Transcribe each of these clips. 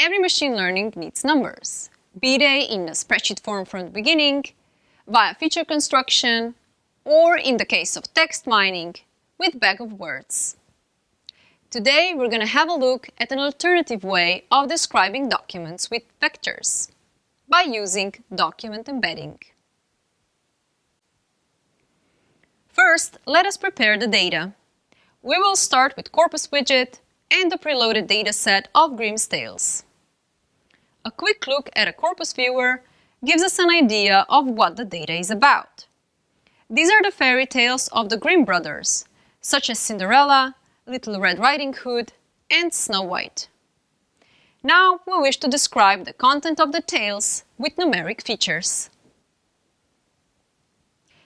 every machine learning needs numbers, be they in a spreadsheet form from the beginning, via feature construction, or in the case of text mining, with bag of words. Today we're going to have a look at an alternative way of describing documents with vectors by using document embedding. First, let us prepare the data. We will start with Corpus widget and the preloaded dataset of Grimm's Tales. A quick look at a Corpus viewer gives us an idea of what the data is about. These are the fairy tales of the Grimm brothers, such as Cinderella, Little Red Riding Hood, and Snow White. Now we wish to describe the content of the tales with numeric features.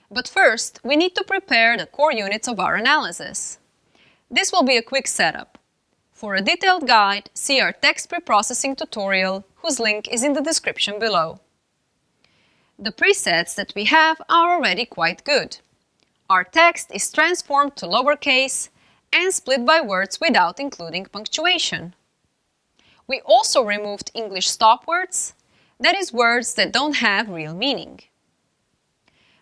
But first, we need to prepare the core units of our analysis. This will be a quick setup. For a detailed guide, see our text preprocessing tutorial, whose link is in the description below. The presets that we have are already quite good. Our text is transformed to lowercase and split by words without including punctuation. We also removed English stop words, that is words that don't have real meaning.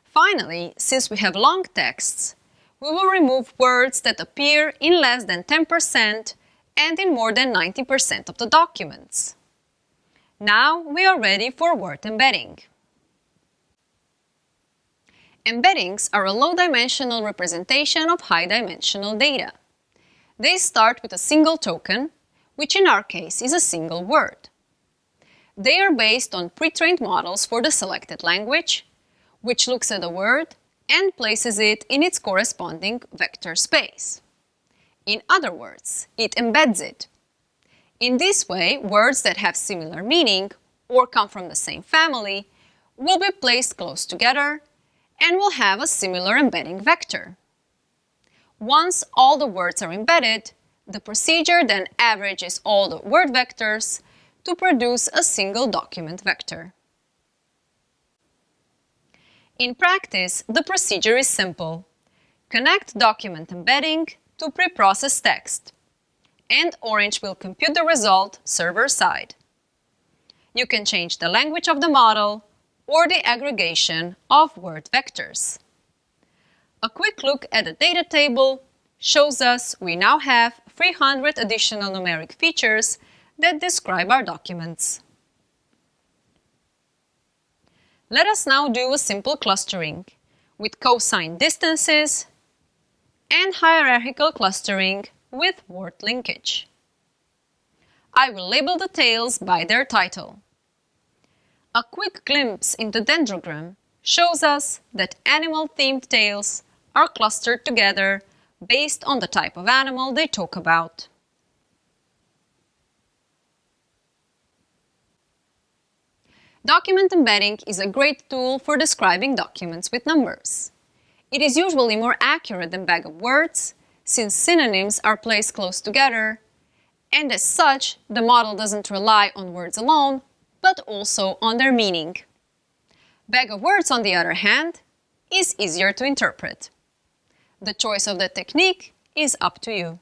Finally, since we have long texts, we will remove words that appear in less than 10% and in more than 90% of the documents. Now we are ready for word embedding. Embeddings are a low-dimensional representation of high-dimensional data. They start with a single token, which in our case is a single word. They are based on pre-trained models for the selected language, which looks at a word and places it in its corresponding vector space. In other words, it embeds it. In this way, words that have similar meaning or come from the same family will be placed close together and will have a similar embedding vector. Once all the words are embedded, the procedure then averages all the word vectors to produce a single document vector. In practice, the procedure is simple. Connect document embedding to preprocess text, and Orange will compute the result server-side. You can change the language of the model or the aggregation of word vectors. A quick look at the data table shows us we now have 300 additional numeric features that describe our documents. Let us now do a simple clustering with cosine distances and hierarchical clustering with Ward linkage. I will label the tales by their title. A quick glimpse into Dendrogram shows us that animal-themed tales are clustered together based on the type of animal they talk about. Document embedding is a great tool for describing documents with numbers. It is usually more accurate than bag of words, since synonyms are placed close together, and as such, the model doesn't rely on words alone, but also on their meaning. Bag of words, on the other hand, is easier to interpret. The choice of the technique is up to you.